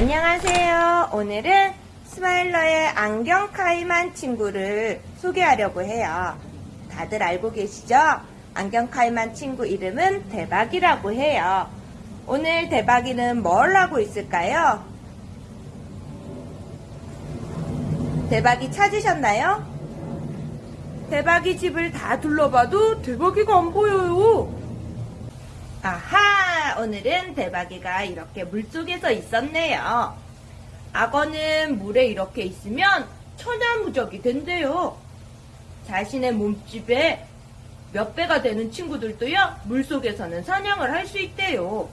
안녕하세요. 오늘은 스마일러의 안경 카이만 친구를 소개하려고 해요. 다들 알고 계시죠? 안경 카이만 친구 이름은 대박이라고 해요. 오늘 대박이는 뭘 하고 있을까요? 대박이 찾으셨나요? 대박이 집을 다 둘러봐도 대박이가 안 보여요. 아하! 오늘은 대박이가 이렇게 물속에서 있었네요. 악어는 물에 이렇게 있으면 천연무적이 된대요. 자신의 몸집에 몇 배가 되는 친구들도요, 물속에서는 사냥을 할 수 있대요.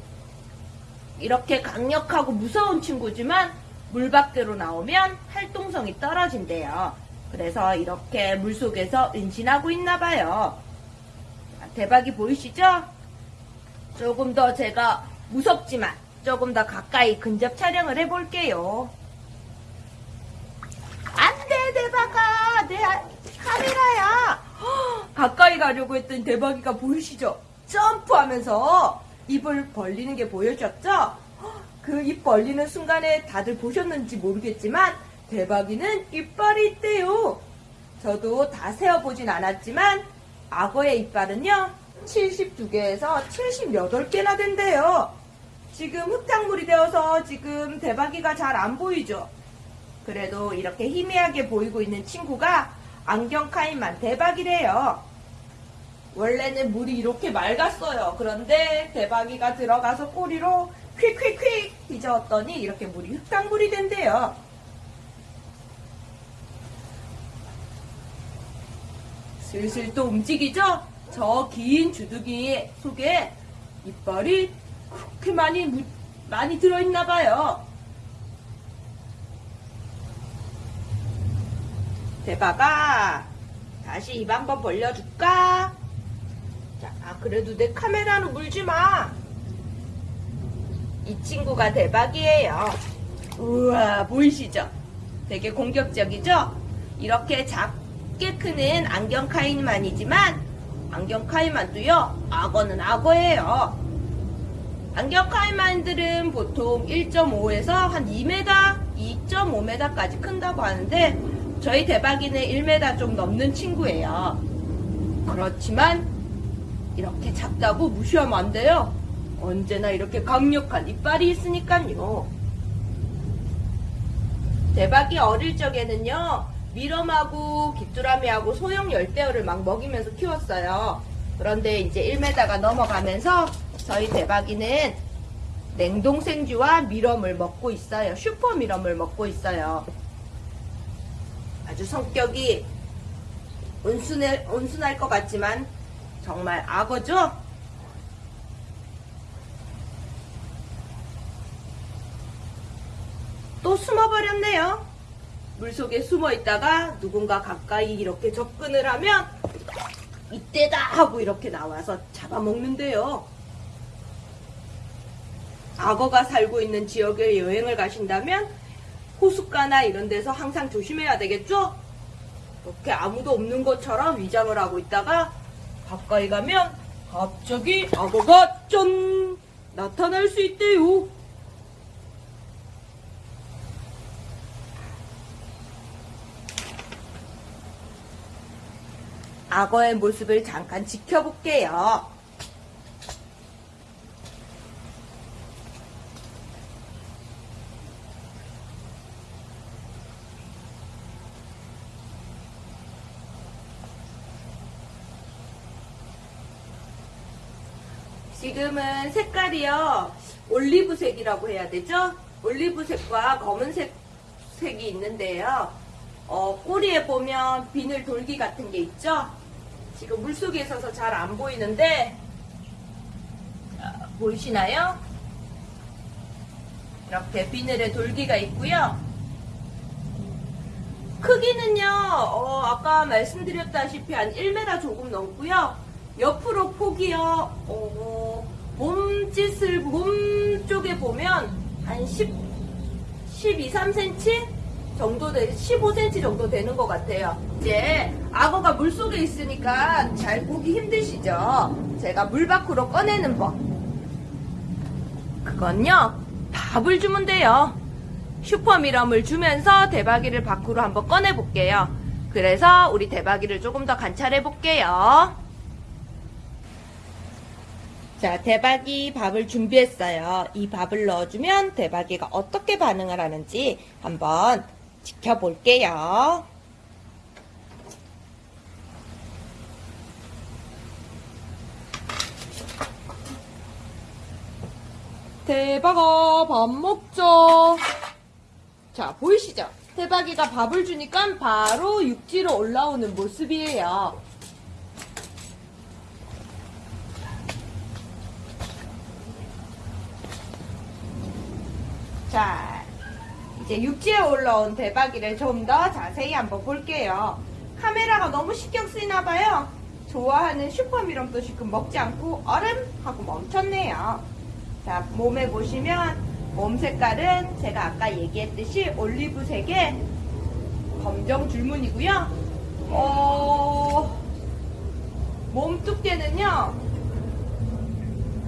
이렇게 강력하고 무서운 친구지만 물 밖으로 나오면 활동성이 떨어진대요. 그래서 이렇게 물속에서 은신하고 있나 봐요. 대박이 보이시죠? 조금 더 제가 무섭지만 조금 더 가까이 근접 촬영을 해볼게요. 안 돼, 대박아! 내 아- 카메라야! 헉, 가까이 가려고 했더니 대박이가 보이시죠? 점프하면서 입을 벌리는 게 보여졌죠? 그 입 벌리는 순간에 다들 보셨는지 모르겠지만 대박이는 이빨이 있대요. 저도 다 세어보진 않았지만 악어의 이빨은요 72개에서 78개나 된대요. 지금 흙탕물이 되어서 지금 대박이가 잘 안 보이죠? 그래도 이렇게 희미하게 보이고 있는 친구가 안경 카이만 대박이래요. 원래는 물이 이렇게 맑았어요. 그런데 대박이가 들어가서 꼬리로 퀵퀵퀵 뒤저었더니 이렇게 물이 흙탕물이 된대요. 슬슬 또 움직이죠? 저 긴 주둥이 속에 이빨이 그렇게 많이, 무- 많이 들어있나 봐요. 대박아, 다시 입 한번 벌려줄까? 자, 아, 그래도 내 카메라로 물지 마. 이 친구가 대박이에요. 우와, 보이시죠? 되게 공격적이죠? 이렇게 작게 크는 안경 카이만이지만, 안경 카이만도요, 악어는 악어예요. 안경 카이만들은 보통 1.5에서 한 2m, 2.5m까지 큰다고 하는데, 저희 대박이는 1m 좀 넘는 친구예요. 그렇지만, 이렇게 작다고 무시하면 안 돼요. 언제나 이렇게 강력한 이빨이 있으니까요. 대박이 어릴 적에는요, 미럼하고 귀뚜라미하고 소형 열대어를 막 먹이면서 키웠어요. 그런데 이제 1m가 넘어가면서 저희 대박이는 냉동 생쥐와 미럼을 먹고 있어요. 슈퍼 미럼을 먹고 있어요. 아주 성격이 온순해, 온순할 것 같지만 정말 악어죠? 또 숨어버렸네요. 물속에 숨어 있다가 누군가 가까이 이렇게 접근을 하면 이때다 하고 이렇게 나와서 잡아먹는데요. 악어가 살고 있는 지역에 여행을 가신다면 호숫가나 이런 데서 항상 조심해야 되겠죠? 이렇게 아무도 없는 것처럼 위장을 하고 있다가 가까이 가면 갑자기 악어가 짠! 나타날 수 있대요. 악어의 모습을 잠깐 지켜볼게요. 지금은 색깔이요. 올리브색이라고 해야 되죠? 올리브색과 검은색 색이 있는데요. 어, 꼬리에 보면 비늘 돌기 같은 게 있죠? 지금 물속에 있어서 잘 안 보이는데, 어, 보이시나요? 이렇게 비늘에 돌기가 있고요. 크기는요, 어, 아까 말씀드렸다시피 한 1m 조금 넘고요. 옆으로 폭이요, 어, 몸짓을, 몸 쪽에 보면 한 10, 12, 3cm? 정도 돼, 15cm 정도 되는 것 같아요. 이제 악어가 물 속에 있으니까 잘 보기 힘드시죠? 제가 물 밖으로 꺼내는 법. 그건요, 밥을 주면 돼요. 슈퍼미럼을 주면서 대박이를 밖으로 한번 꺼내 볼게요. 그래서 우리 대박이를 조금 더 관찰해 볼게요. 자, 대박이 밥을 준비했어요. 이 밥을 넣어주면 대박이가 어떻게 반응을 하는지 한번 지켜볼게요. 대박아, 밥 먹자. 자, 보이시죠? 대박이가 밥을 주니까 바로 육지로 올라오는 모습이에요. 자, 이제 육지에 올라온 대박이를 좀 더 자세히 한번 볼게요. 카메라가 너무 신경 쓰이나 봐요. 좋아하는 슈퍼미럼도 지금 먹지 않고 얼음 하고 멈췄네요. 자, 몸에 보시면 몸 색깔은 제가 아까 얘기했듯이 올리브색의 검정 줄무늬고요. 어, 몸 두께는요.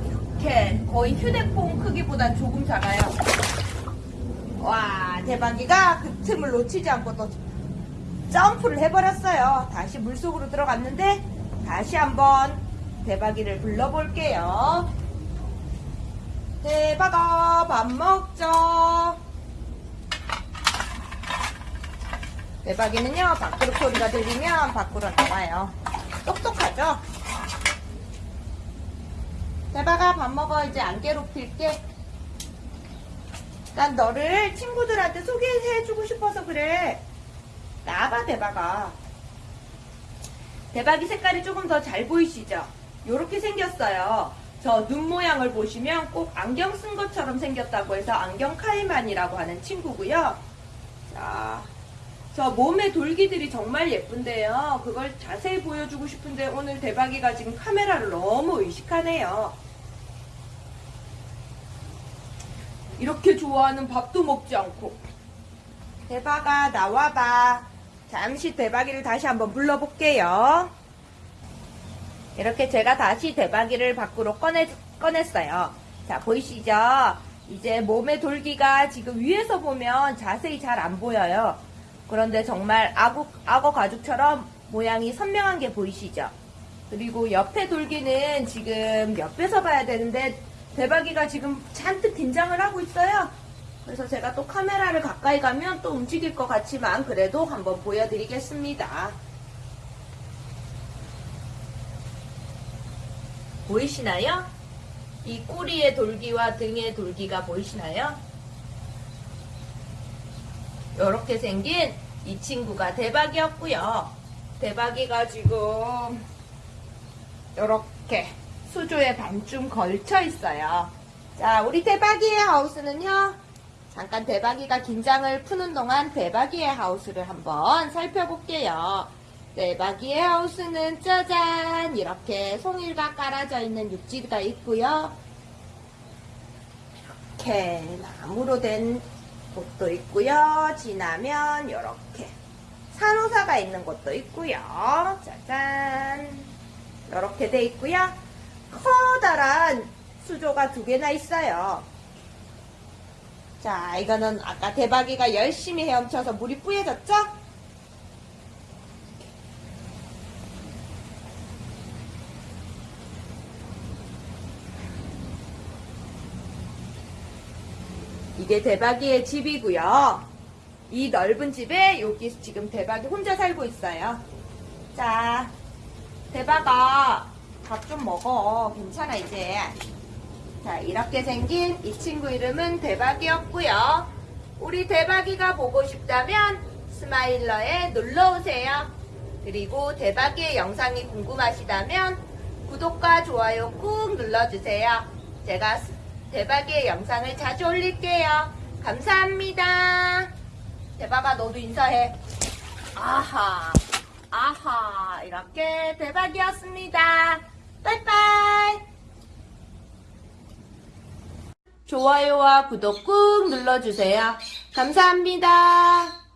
이렇게 거의 휴대폰 크기보다 조금 작아요. 와, 대박이가 그 틈을 놓치지 않고 또 점프를 해버렸어요. 다시 물속으로 들어갔는데 다시 한번 대박이를 불러볼게요. 대박아, 밥 먹자. 대박이는요, 밖으로 소리가 들리면 밖으로 나와요. 똑똑하죠? 대박아, 밥 먹어. 이제 안 괴롭힐게. 난 너를 친구들한테 소개해주고 싶어서 그래. 나봐, 대박아. 대박이 색깔이 조금 더 잘 보이시죠? 요렇게 생겼어요. 저 눈 모양을 보시면 꼭 안경 쓴 것처럼 생겼다고 해서 안경 카이만이라고 하는 친구고요. 자, 저 몸의 돌기들이 정말 예쁜데요. 그걸 자세히 보여주고 싶은데 오늘 대박이가 지금 카메라를 너무 의식하네요. 이렇게 좋아하는 밥도 먹지 않고. 대박아, 나와봐. 잠시 대박이를 다시 한번 불러볼게요. 이렇게 제가 다시 대박이를 밖으로 꺼내, 꺼냈어요. 자, 보이시죠? 이제 몸의 돌기가 지금 위에서 보면 자세히 잘 안 보여요. 그런데 정말 악어, 악어 가죽처럼 모양이 선명한 게 보이시죠? 그리고 옆에 돌기는 지금 옆에서 봐야 되는데 대박이가 지금 잔뜩 긴장을 하고 있어요. 그래서 제가 또 카메라를 가까이 가면 또 움직일 것 같지만 그래도 한번 보여드리겠습니다. 보이시나요? 이 꼬리의 돌기와 등의 돌기가 보이시나요? 이렇게 생긴 이 친구가 대박이었고요. 대박이가 지금 이렇게 수조에 반쯤 걸쳐 있어요. 자, 우리 대박이의 하우스는요. 잠깐 대박이가 긴장을 푸는 동안 대박이의 하우스를 한번 살펴볼게요. 대박이의 하우스는 짜잔 이렇게 송이가 깔아져 있는 육지가 있고요. 이렇게 나무로 된 곳도 있고요. 지나면 이렇게 산호사가 있는 곳도 있고요. 짜잔 이렇게 돼 있고요. 커다란 수조가 두 개나 있어요. 자, 이거는 아까 대박이가 열심히 헤엄쳐서 물이 뿌얘졌죠? 이게 대박이의 집이고요. 이 넓은 집에 여기 지금 대박이 혼자 살고 있어요. 자, 대박아, 밥 좀 먹어. 괜찮아, 이제. 자, 이렇게 생긴 이 친구 이름은 대박이었고요. 우리 대박이가 보고 싶다면 스마일러에 놀러오세요. 그리고 대박이의 영상이 궁금하시다면 구독과 좋아요 꾹 눌러주세요. 제가 스- 대박이의 영상을 자주 올릴게요. 감사합니다. 대박아, 너도 인사해. 아하, 아하, 이렇게 대박이었습니다. 빠이빠이. 좋아요와 구독 꾹 눌러주세요. 감사합니다.